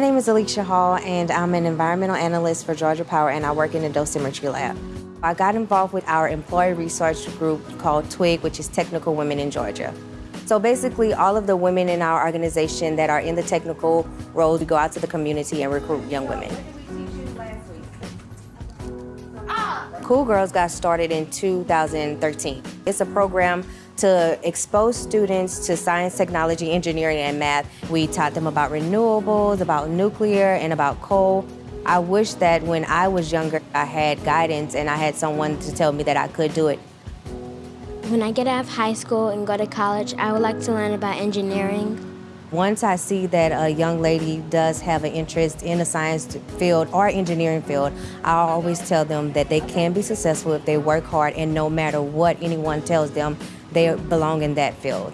name is Alicia Hall, and I'm an environmental analyst for Georgia Power, and I work in the dosimetry lab. I got involved with our employee research group called TWIG, which is Technical Women in Georgia. So basically, all of the women in our organization that are in the technical role we go out to the community and recruit young women. Cool Girls got started in 2013. It's a program to expose students to science, technology, engineering, and math. We taught them about renewables, about nuclear, and about coal. I wish that when I was younger, I had guidance and I had someone to tell me that I could do it. When I get out of high school and go to college, I would like to learn about engineering. Once I see that a young lady does have an interest in the science field or engineering field, I always tell them that they can be successful if they work hard and no matter what anyone tells them, they belong in that field.